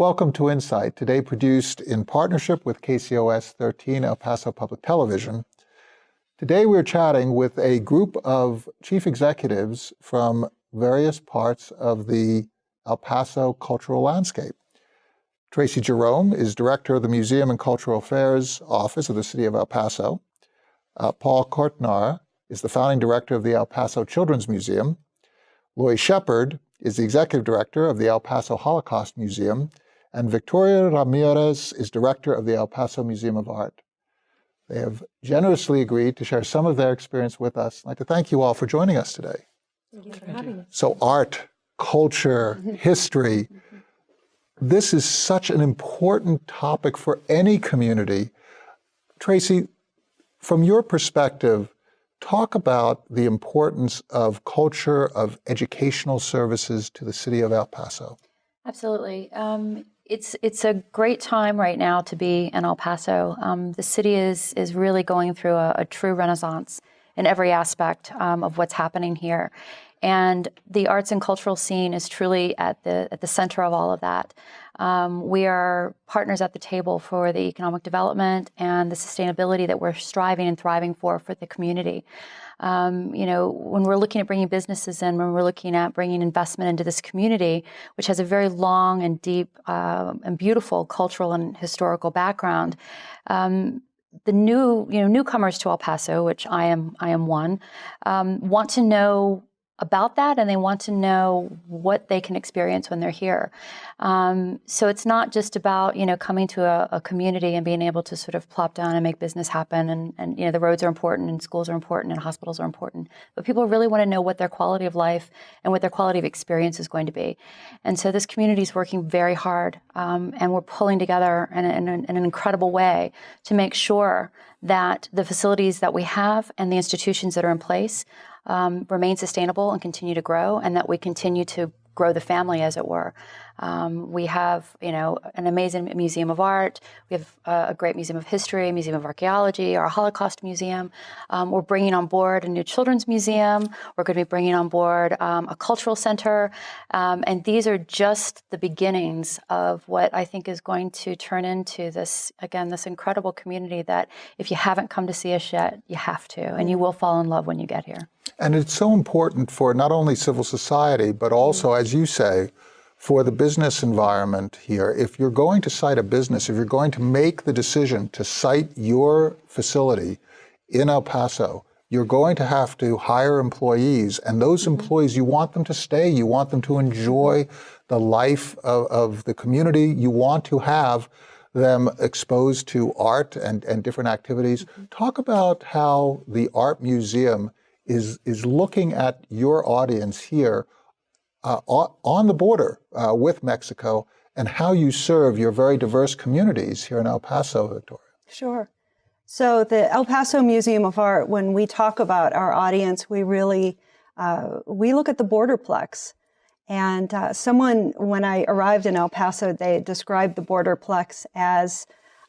Welcome to Insight, today produced in partnership with KCOS 13 El Paso Public Television. Today we're chatting with a group of chief executives from various parts of the El Paso cultural landscape. Tracy Jerome is director of the Museum and Cultural Affairs Office of the City of El Paso. Uh, Paul Kortenaar is the founding director of the El Paso Children's Museum. Lori Shepard is the executive director of the El Paso Holocaust Museum and Victoria Ramirez is director of the El Paso Museum of Art. They have generously agreed to share some of their experience with us. I'd like to thank you all for joining us today. Thank you for having us. So art, culture, history, this is such an important topic for any community. Tracy, from your perspective, talk about the importance of culture, of educational services to the city of El Paso. Absolutely. Um, it's it's a great time right now to be in El Paso. Um, the city is is really going through a, a true renaissance in every aspect um, of what's happening here, and the arts and cultural scene is truly at the at the center of all of that. Um, we are partners at the table for the economic development and the sustainability that we're striving and thriving for for the community. Um, you know, when we're looking at bringing businesses in, when we're looking at bringing investment into this community, which has a very long and deep uh, and beautiful cultural and historical background, um, the new, you know, newcomers to El Paso, which I am, I am one, um, want to know about that and they want to know what they can experience when they're here. Um, so it's not just about, you know, coming to a, a, community and being able to sort of plop down and make business happen and, and, you know, the roads are important and schools are important and hospitals are important. But people really want to know what their quality of life and what their quality of experience is going to be. And so this community is working very hard um, and we're pulling together in, in, in an incredible way to make sure that the facilities that we have and the institutions that are in place um, remain sustainable and continue to grow, and that we continue to grow the family, as it were. Um, we have, you know, an amazing museum of art. We have a great museum of history, museum of archaeology, our Holocaust museum. Um, we're bringing on board a new children's museum. We're going to be bringing on board um, a cultural center, um, and these are just the beginnings of what I think is going to turn into this again, this incredible community. That if you haven't come to see us yet, you have to, and you will fall in love when you get here. And it's so important for not only civil society, but also, as you say, for the business environment here. If you're going to site a business, if you're going to make the decision to site your facility in El Paso, you're going to have to hire employees. And those mm-hmm. employees, you want them to stay. You want them to enjoy the life of, of the community. You want to have them exposed to art and, and different activities. Mm -hmm. Talk about how the art museum is, is looking at your audience here uh, on the border uh, with Mexico and how you serve your very diverse communities here in El Paso, Victoria. Sure. So the El Paso Museum of Art, when we talk about our audience, we really, uh, we look at the borderplex. And uh, someone, when I arrived in El Paso, they described the borderplex as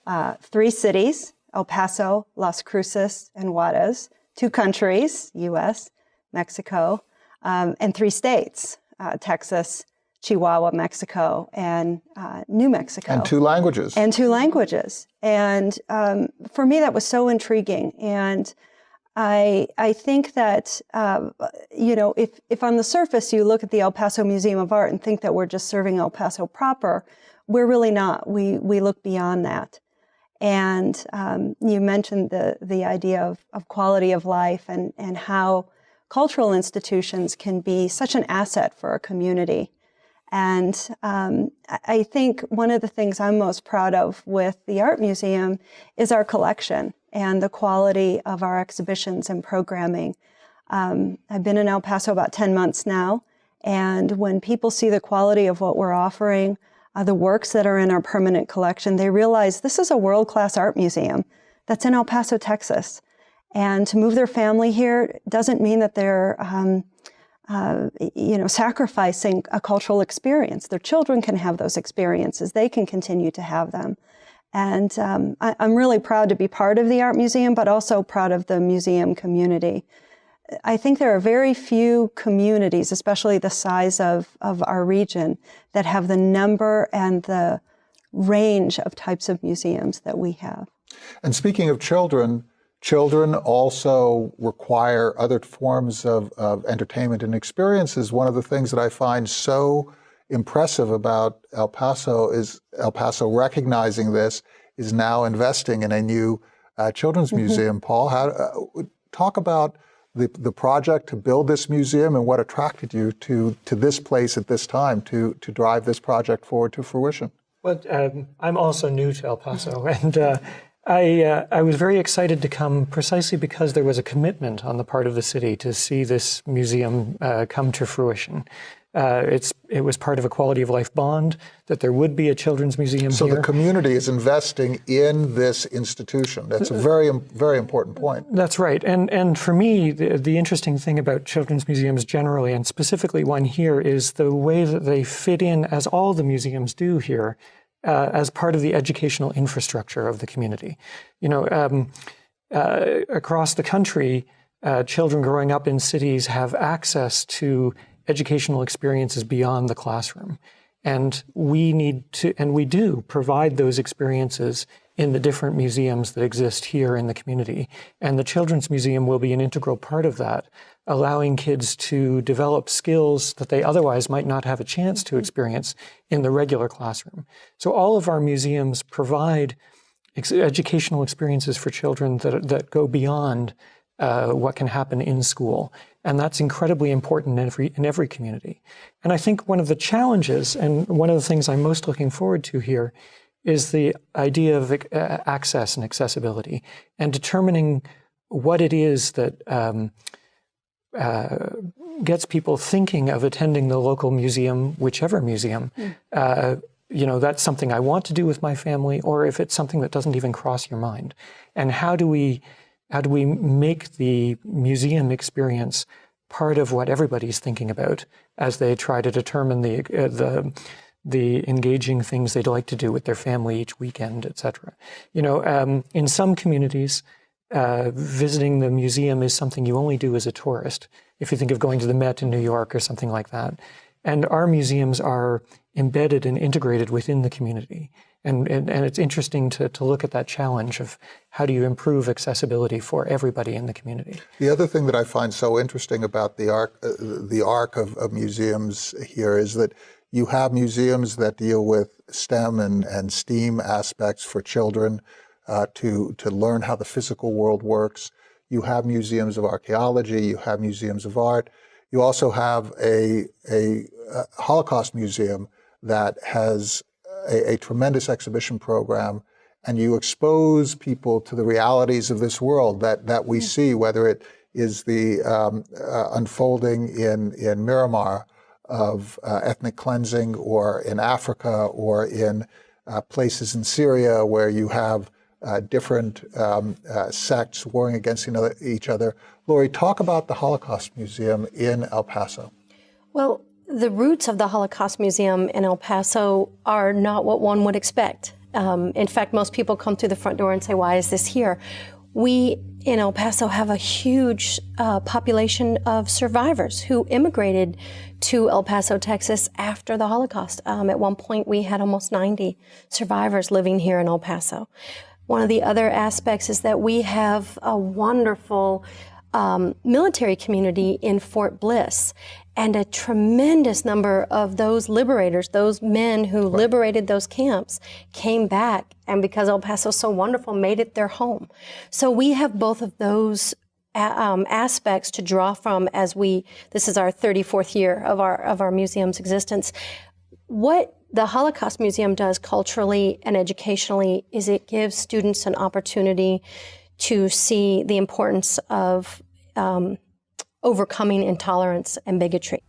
uh, three cities, El Paso, Las Cruces, and Juarez, two countries, US, Mexico, um, and three states, uh, Texas, Chihuahua, Mexico, and uh, New Mexico. And two languages. And two languages. And um, for me, that was so intriguing. And I, I think that, uh, you know, if, if on the surface you look at the El Paso Museum of Art and think that we're just serving El Paso proper, we're really not. We, we look beyond that. And um, you mentioned the, the idea of, of quality of life and, and how cultural institutions can be such an asset for a community. And um, I think one of the things I'm most proud of with the Art Museum is our collection and the quality of our exhibitions and programming. Um, I've been in El Paso about 10 months now, and when people see the quality of what we're offering, uh, the works that are in our permanent collection, they realize this is a world-class art museum that's in El Paso, Texas. And to move their family here doesn't mean that they're, um, uh, you know, sacrificing a cultural experience. Their children can have those experiences. They can continue to have them. And um, I, am really proud to be part of the Art Museum, but also proud of the museum community. I think there are very few communities, especially the size of, of our region, that have the number and the range of types of museums that we have. And speaking of children, children also require other forms of, of entertainment and experiences. One of the things that I find so impressive about El Paso is El Paso recognizing this is now investing in a new uh, children's Mm-hmm. museum. Paul, how, uh, talk about the, the project to build this museum and what attracted you to, to this place at this time to, to drive this project forward to fruition. Well, um, I'm also new to El Paso, and uh, I uh, I was very excited to come precisely because there was a commitment on the part of the city to see this museum uh, come to fruition. Uh, it's it was part of a quality of life bond that there would be a children's museum So here. the community is investing in this institution. That's a very, very important point. That's right. And and for me, the, the interesting thing about children's museums generally, and specifically one here, is the way that they fit in, as all the museums do here, uh, as part of the educational infrastructure of the community. You know, um, uh, across the country, uh, children growing up in cities have access to educational experiences beyond the classroom. And we need to, and we do provide those experiences in the different museums that exist here in the community. And the Children's Museum will be an integral part of that, allowing kids to develop skills that they otherwise might not have a chance to experience in the regular classroom. So all of our museums provide ex- educational experiences for children that, that go beyond uh, what can happen in school. And that's incredibly important in every, in every community. And I think one of the challenges, and one of the things I'm most looking forward to here, is the idea of uh, access and accessibility and determining what it is that um, uh, gets people thinking of attending the local museum, whichever museum. Uh, you know, that's something I want to do with my family, or if it's something that doesn't even cross your mind. And how do we, how do we make the museum experience part of what everybody's thinking about as they try to determine the uh, the the engaging things they'd like to do with their family each weekend, etc. You know, um, in some communities, uh, visiting the museum is something you only do as a tourist. If you think of going to the Met in New York or something like that, and our museums are embedded and integrated within the community. And, and, and it's interesting to, to look at that challenge of how do you improve accessibility for everybody in the community. The other thing that I find so interesting about the arc, uh, the arc of, of museums here is that you have museums that deal with STEM and, and STEAM aspects for children uh, to, to learn how the physical world works. You have museums of archaeology, you have museums of art. You also have a, a, a Holocaust museum that has a, a, tremendous exhibition program, and you expose people to the realities of this world that, that we see, whether it is the um, uh, unfolding in, in Myanmar of uh, ethnic cleansing, or in Africa, or in uh, places in Syria where you have uh, different um, uh, sects warring against each other. Lori, talk about the Holocaust Museum in El Paso. Well, the roots of the Holocaust Museum in El Paso are not what one would expect. Um, in fact, most people come through the front door and say, Why is this here? We in El Paso have a huge uh, population of survivors who immigrated to El Paso, Texas after the Holocaust. Um, at one point, we had almost 90 survivors living here in El Paso. One of the other aspects is that we have a wonderful um, military community in Fort Bliss. And a tremendous number of those liberators, those men who right. liberated those camps, came back and because El Paso is so wonderful, made it their home. So we have both of those um, aspects to draw from as we, this is our 34th year of our, of our museum's existence. What the Holocaust Museum does culturally and educationally is it gives students an opportunity to see the importance of um, overcoming intolerance and bigotry.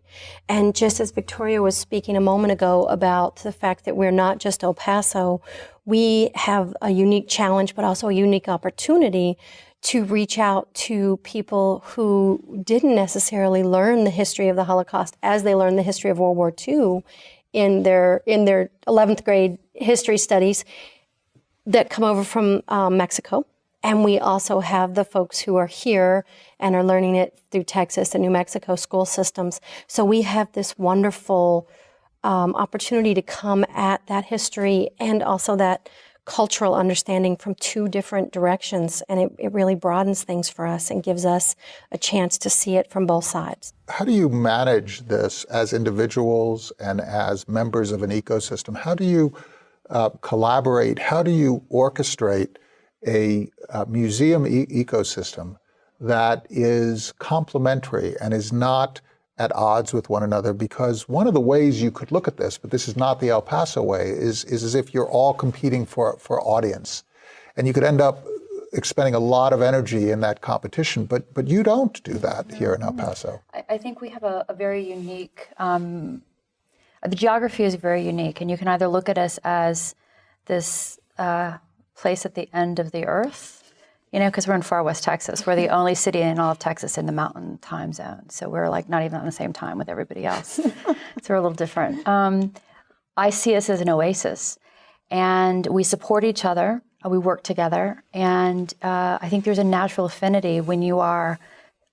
And just as Victoria was speaking a moment ago about the fact that we're not just El Paso, we have a unique challenge, but also a unique opportunity to reach out to people who didn't necessarily learn the history of the Holocaust as they learned the history of World War II in their in their 11th grade history studies that come over from um, Mexico And we also have the folks who are here and are learning it through Texas and New Mexico school systems. So we have this wonderful um, opportunity to come at that history and also that cultural understanding from two different directions. And it, it really broadens things for us and gives us a chance to see it from both sides. How do you manage this as individuals and as members of an ecosystem? How do you uh, collaborate? How do you orchestrate a, a museum e ecosystem that is complementary and is not at odds with one another because one of the ways you could look at this, but this is not the El Paso way, is, is as if you're all competing for, for audience. And you could end up expending a lot of energy in that competition, but, but you don't do that here in El Paso. I, I think we have a, a very unique, um, the geography is very unique, and you can either look at us as this uh, place at the end of the earth, you know, because we're in far west Texas. We're the only city in all of Texas in the mountain time zone. So we're like not even on the same time with everybody else. so we're a little different. Um, I see us as an oasis, and we support each other. uh, We work together, and uh, I think there's a natural affinity when you are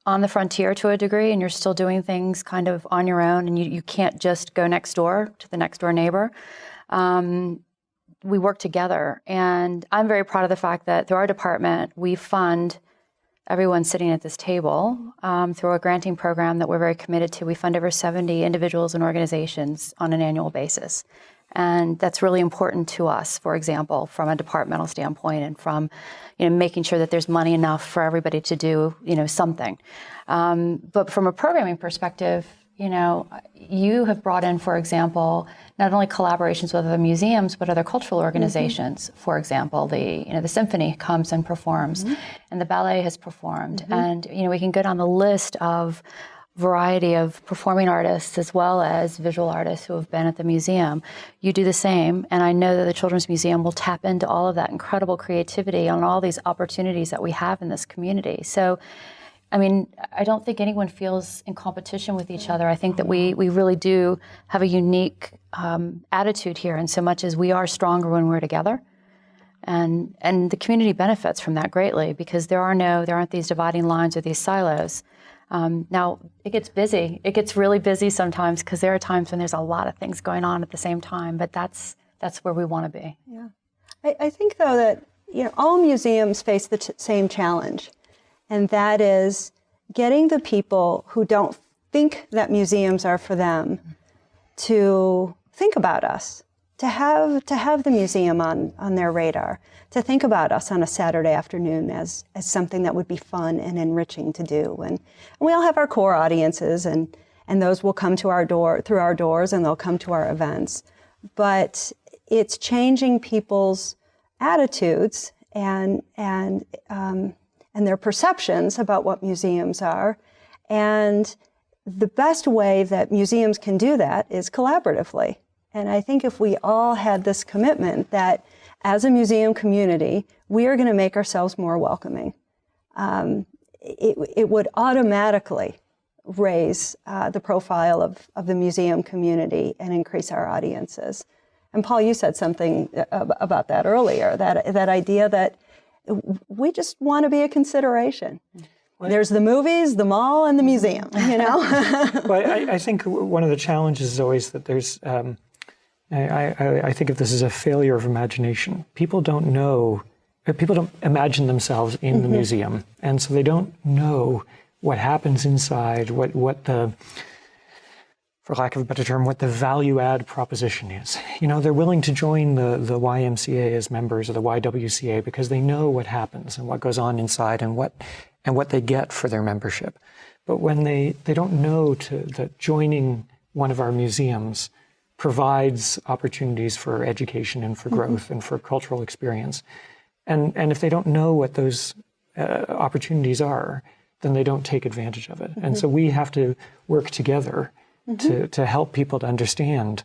on the frontier to a degree and you're still doing things kind of on your own and you, you can't just go next door to the next door neighbor. Um, we work together. And I'm very proud of the fact that through our department, we fund everyone sitting at this table um, through a granting program that we're very committed to. We fund over 70 individuals and organizations on an annual basis. And that's really important to us, for example, from a departmental standpoint and from you know, making sure that there's money enough for everybody to do you know, something. Um, but from a programming perspective, you know, you have brought in, for example, not only collaborations with other museums, but other cultural organizations. Mm -hmm. For example, the you know the symphony comes and performs, mm -hmm. and the ballet has performed, mm -hmm. and you know we can get on the list of variety of performing artists as well as visual artists who have been at the museum. You do the same, and I know that the Children's Museum will tap into all of that incredible creativity and all these opportunities that we have in this community. So I mean, I don't think anyone feels in competition with each other. I think that we, we really do have a unique um, attitude here, in so much as we are stronger when we're together. And, and the community benefits from that greatly because there are no, there aren't these dividing lines or these silos. Um, now, it gets busy. It gets really busy sometimes because there are times when there's a lot of things going on at the same time, but that's, that's where we want to be. Yeah. I, I think, though, that you know, all museums face the same challenge and that is getting the people who don't think that museums are for them to think about us, to have, to have the museum on, on their radar, to think about us on a Saturday afternoon as, as something that would be fun and enriching to do. And, and we all have our core audiences, and, and those will come to our door, through our doors, and they'll come to our events. But it's changing people's attitudes and, and um, and their perceptions about what museums are. And the best way that museums can do that is collaboratively. And I think if we all had this commitment that as a museum community, we are going to make ourselves more welcoming, um, it, it, would automatically raise uh, the profile of, of the museum community and increase our audiences. And Paul, you said something uh, about that earlier, that, that idea that we just want to be a consideration. What? There's the movies, the mall, and the museum, you know? well, I, I, think one of the challenges is always that there's, um, I, I, I, think of this as a failure of imagination. People don't know, uh, people don't imagine themselves in mm -hmm. the mm-hmm. museum, and so they don't know what happens inside, what, what the, for lack of a better term, what the value add proposition is. You know, they're willing to join the, the YMCA as members of the YWCA because they know what happens and what goes on inside and what, and what they get for their membership. But when they, they don't know to, that joining one of our museums provides opportunities for education and for mm-hmm. growth mm -hmm. and for cultural experience. And, and if they don't know what those uh, opportunities are, then they don't take advantage of it. Mm -hmm. And mm-hmm. so we have to work together mm -hmm. to, to help people to understand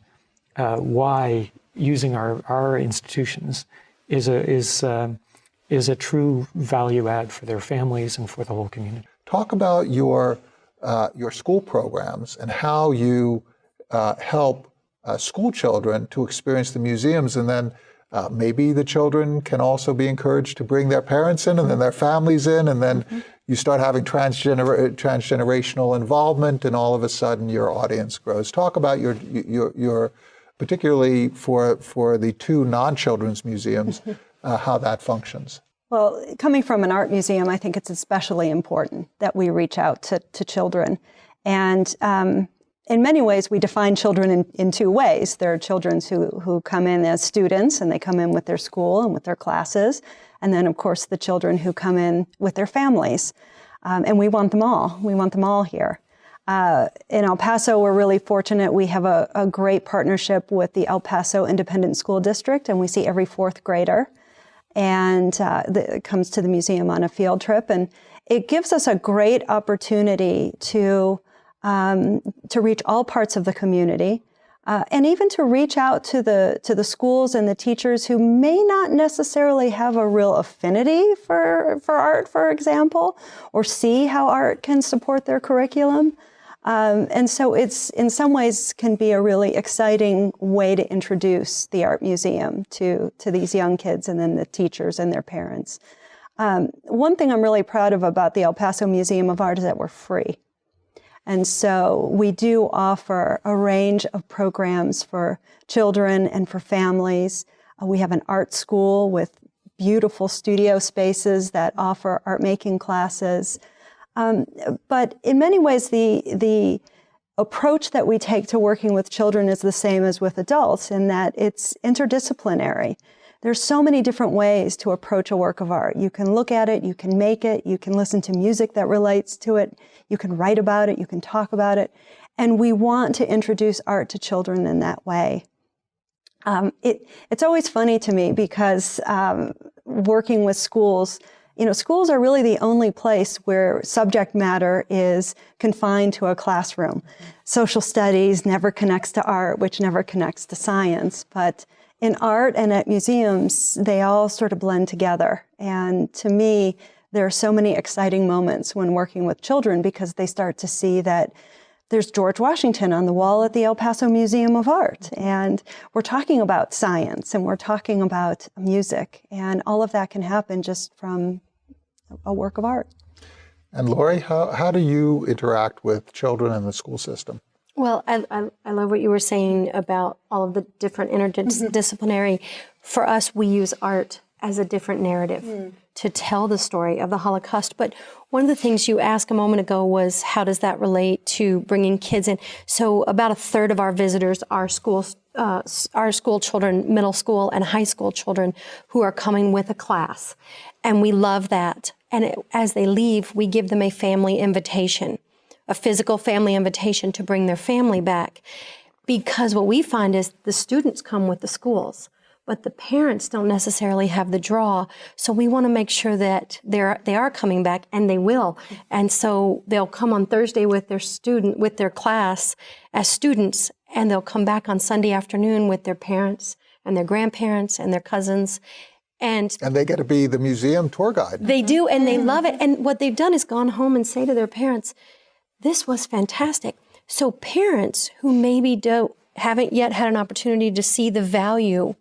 uh, why using our, our institutions is a, is, um, is a true value add for their families and for the whole community. Talk about your, uh, your school programs and how you uh, help uh, school children to experience the museums and then Uh, maybe the children can also be encouraged to bring their parents in and then their families in, and then you start having transgener- transgenerational involvement, and all of a sudden your audience grows. Talk about your your, your particularly for for the two non-children's museums, uh, how that functions. Well, coming from an art museum, I think it's especially important that we reach out to, to children. And um, in many ways, we define children in, in two ways. There are children who, who come in as students and they come in with their school and with their classes. And then, of course, the children who come in with their families. Um, and we want them all. We want them all here. Uh, in El Paso, we're really fortunate. We have a, a, great partnership with the El Paso Independent School District, and we see every fourth grader and uh, the, comes to the museum on a field trip. And it gives us a great opportunity to um, to reach all parts of the community, uh, and even to reach out to the to the schools and the teachers who may not necessarily have a real affinity for for art, for example, or see how art can support their curriculum. Um, and so it's in some ways can be a really exciting way to introduce the art museum to to these young kids and then the teachers and their parents. Um, one thing I'm really proud of about the El Paso Museum of Art is that we're free. And so we do offer a range of programs for children and for families. Uh, we have an art school with beautiful studio spaces that offer art making classes. Um, but in many ways, the, the approach that we take to working with children is the same as with adults in that it's interdisciplinary. There's so many different ways to approach a work of art. You can look at it, you can make it, you can listen to music that relates to it, you can write about it, you can talk about it. And we want to introduce art to children in that way. Um, it, it's always funny to me because um, working with schools, you know, schools are really the only place where subject matter is confined to a classroom. Social studies never connects to art, which never connects to science. But in art and at museums, they all sort of blend together. And to me, there are so many exciting moments when working with children because they start to see that there's George Washington on the wall at the El Paso Museum of Art. And we're talking about science and we're talking about music. And all of that can happen just from a work of art. And Lori, how, how do you interact with children in the school system? Well, I, I, I, love what you were saying about all of the different interdisciplinary. Mm-hmm. For us, we use art as a different narrative mm. to tell the story of the Holocaust. But one of the things you asked a moment ago was how does that relate to bringing kids in? So about a third of our visitors are school, uh, our school children, middle school and high school children who are coming with a class. And we love that. And it, as they leave, we give them a family invitation a physical family invitation to bring their family back. Because what we find is the students come with the schools, but the parents don't necessarily have the draw. So we want to make sure that they're they are coming back, and they will. And so they'll come on Thursday with their student with their class as students, and they'll come back on Sunday afternoon with their parents and their grandparents and their cousins. And, and they get to be the museum tour guide. They do, and they love it. And what they've done is gone home and say to their parents, this was fantastic. So parents who maybe don't haven't yet had an opportunity to see the value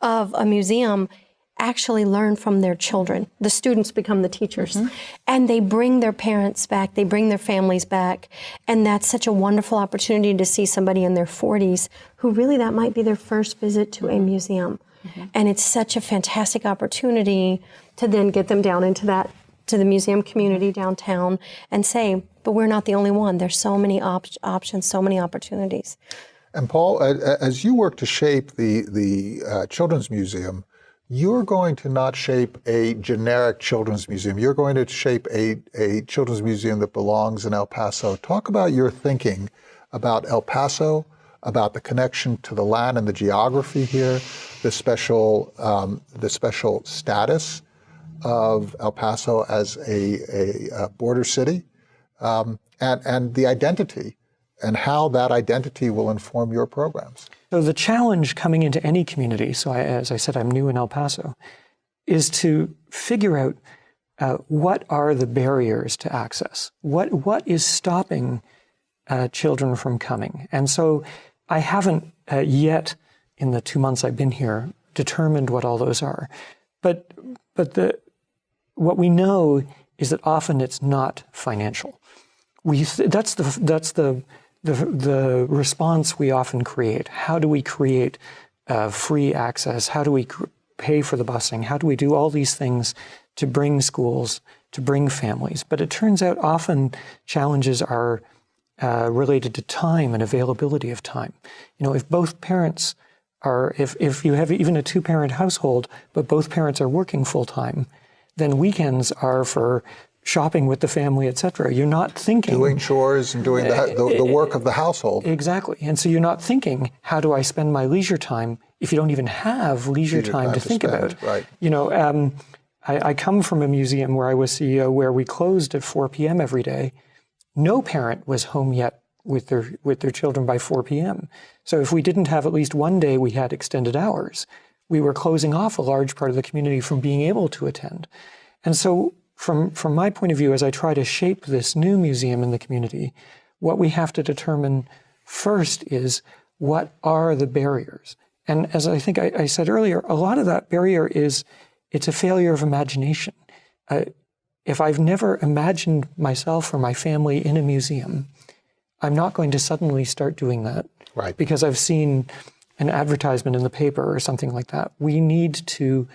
of a museum actually learn from their children. The students become the teachers. Mm-hmm. And they bring their parents back, they bring their families back. And that's such a wonderful opportunity to see somebody in their 40s who really that might be their first visit to a museum. Mm-hmm. And it's such a fantastic opportunity to then get them down into that to the museum community downtown and say, but we're not the only one. There's so many op- options, so many opportunities. And Paul, as you work to shape the the uh, children's museum, you're going to not shape a generic children's museum. You're going to shape a, a children's museum that belongs in El Paso. Talk about your thinking about El Paso, about the connection to the land and the geography here, the special um, the special status of El Paso as a, a, a border city, um, and, and the identity and how that identity will inform your programs. So the challenge coming into any community, so I, as I said, I'm new in El Paso, is to figure out uh, what are the barriers to access? What, what is stopping uh, children from coming? And so I haven't uh, yet, in the two months I've been here, determined what all those are. But but the what we know is that often it's not financial. We that's the that's the the, the response we often create. How do we create uh, free access? How do we pay for the busing? How do we do all these things to bring schools, to bring families? But it turns out often challenges are uh, related to time and availability of time. You know, if both parents are, if, if you have even a two parent household, but both parents are working full then weekends are for shopping with the family, etc. You're not thinking doing chores and doing the, the, the, work of the household. Exactly, and so you're not thinking how do I spend my leisure time if you don't even have leisure, leisure time, time, to, to think spend, about. Right. You know, um, I, I come from a museum where I was CEO where we closed at 4 p.m. every day. No parent was home yet with their with their children by 4 p.m. So if we didn't have at least one day we had extended hours, we were closing off a large part of the community from being able to attend. And so from, from my point of view, as I try to shape this new museum in the community, what we have to determine first is what are the barriers? And as I think I, I said earlier, a lot of that barrier is it's a failure of imagination. Uh, if I've never imagined myself or my family in a museum, I'm not going to suddenly start doing that. Right. Because I've seen an advertisement in the paper or something like that. We need to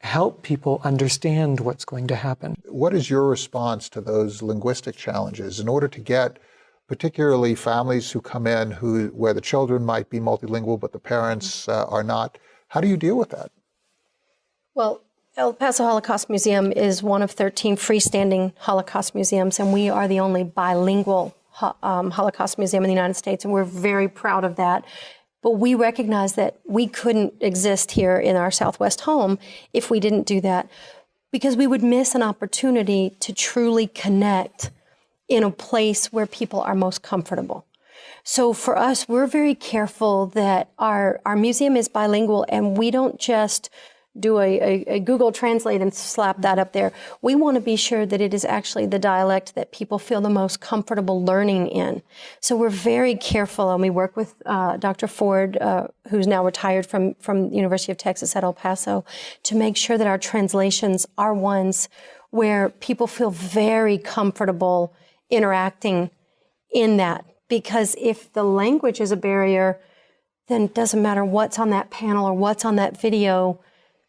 help people understand what's going to happen. What is your response to those linguistic challenges in order to get particularly families who come in who where the children might be multilingual but the parents uh, are not? How do you deal with that? Well, El Paso Holocaust Museum is one of 13 freestanding Holocaust museums, and we are the only bilingual um, Holocaust museum in the United States, and we're very proud of that. But we recognize that we couldn't exist here in our Southwest home if we didn't do that because we would miss an opportunity to truly connect in a place where people are most comfortable. So for us, we're very careful that our, our museum is bilingual and we don't just do a, a, a, Google Translate and slap that up there. We want to be sure that it is actually the dialect that people feel the most comfortable learning in. So we're very careful, and we work with uh, Dr. Ford, uh, who's now retired from from the University of Texas at El Paso, to make sure that our translations are ones where people feel very comfortable interacting in that. Because if the language is a barrier, then it doesn't matter what's on that panel or what's on that video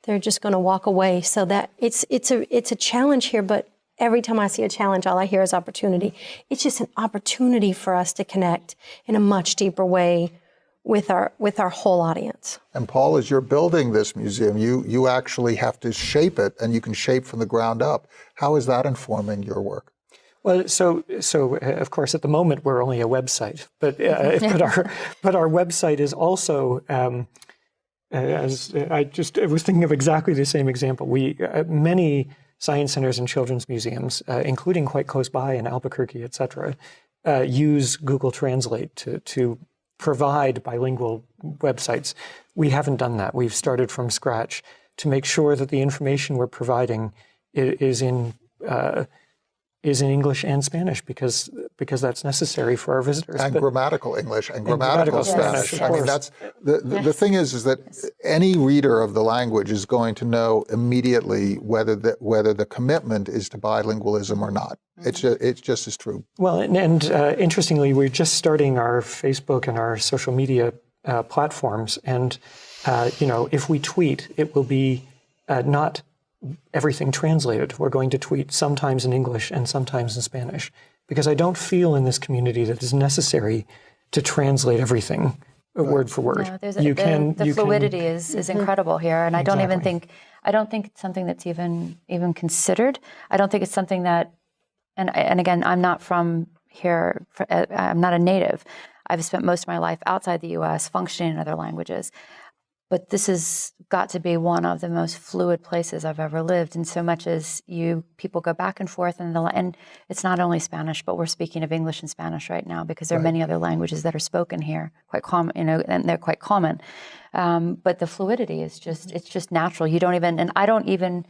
they're just going to walk away. So that it's it's a it's a challenge here, but every time I see a challenge, all I hear is opportunity. It's just an opportunity for us to connect in a much deeper way with our with our whole audience. And Paul, as you're building this museum, you you actually have to shape it, and you can shape from the ground up. How is that informing your work? Well, so so uh, of course at the moment we're only a website, but uh, but our but our website is also um, as I just I was thinking of exactly the same example. We uh, many science centers and children's museums, uh, including quite close by in Albuquerque, et cetera, uh, use Google Translate to to provide bilingual websites. We haven't done that. We've started from scratch to make sure that the information we're providing is in uh, is in English and Spanish because because that's necessary for our visitors. And but, grammatical English and, and grammatical, Spanish. Yes, I mean, that's the the, yes. the, thing is is that any reader of the language is going to know immediately whether the whether the commitment is to bilingualism or not. Mm-hmm. It's just, it's just as true. Well, and, and uh, interestingly, we're just starting our Facebook and our social media uh, platforms, and uh, you know, if we tweet, it will be uh, not everything translated. We're going to tweet sometimes in English and sometimes in Spanish because I don't feel in this community that it's necessary to translate everything right. word for word. No, a, you the, can the you fluidity can, is is incredible here, and I don't even think I don't think it's something that's even even considered. I don't think it's something that, and and again, I'm not from here. Uh, I'm not a native. I've spent most of my life outside the U.S. functioning in other languages but this has got to be one of the most fluid places I've ever lived. And so much as you people go back and forth, and the and it's not only Spanish, but we're speaking of English and Spanish right now because there are right. many other languages that are spoken here, quite common, you know, and they're quite common. Um, but the fluidity is just it's just natural. You don't even, and I don't even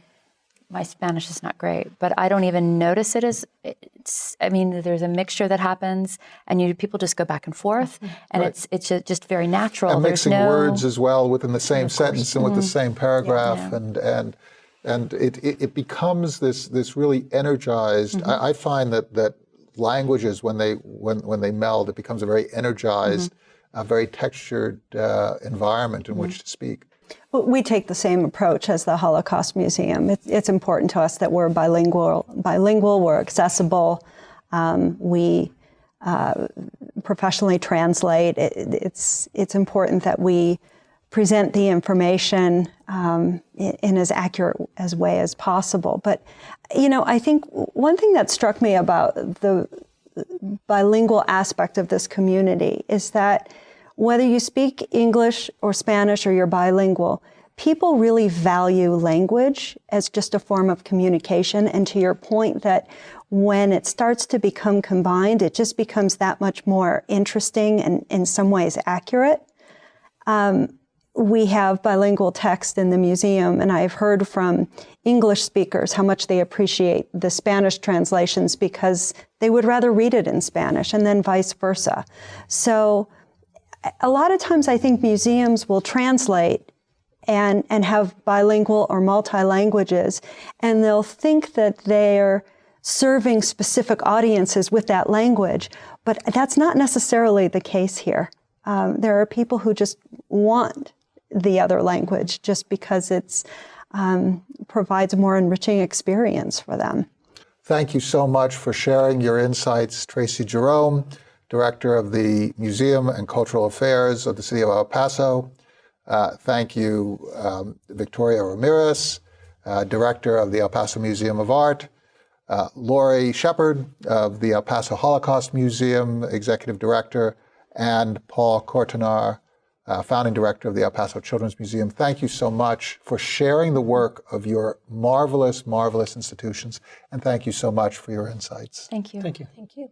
my Spanish is not great, but I don't even notice it as. It's, I mean, there's a mixture that happens, and you people just go back and forth, and it's it's just very natural. and there's mixing no words as well within the same sentence and with the Mm-hmm. same paragraph and and and it, it, it becomes this this really energized Mm-hmm. I, I find that that languages when they when when they meld it becomes a very energized Mm-hmm. a very textured uh, environment in which to speak We take the same approach as the Holocaust Museum. It's, it's important to us that we're bilingual. Bilingual, we're accessible. Um, we uh, professionally translate. It, it's it's important that we present the information um, in, in as accurate as way as possible. But you know, I think one thing that struck me about the bilingual aspect of this community is that whether you speak English or Spanish or you're bilingual, people really value language as just a form of communication. And to your point that when it starts to become combined, it just becomes that much more interesting and in some ways accurate. Um, we have bilingual text in the museum, and I've heard from English speakers how much they appreciate the Spanish translations because they would rather read it in Spanish, and then vice versa. So, a lot of times I think museums will translate and, and have bilingual or multi languages, and they'll think that they're serving specific audiences with that language, but that's not necessarily the case here. Um, there are people who just want the other language just because it's um, provides a more enriching experience for them. Thank you so much for sharing your insights, Tracy Jerome, Director of the Museum and Cultural Affairs of the City of El Paso. Uh, thank you, um, Victoria Ramirez, uh, Director of the El Paso Museum of Art, uh, Lori Shepard of the El Paso Holocaust Museum, Executive Director, and Paul Kortenaar, uh, founding director of the El Paso Children's Museum. Thank you so much for sharing the work of your marvelous, marvelous institutions, and thank you so much for your insights. Thank you. Thank you. Thank you.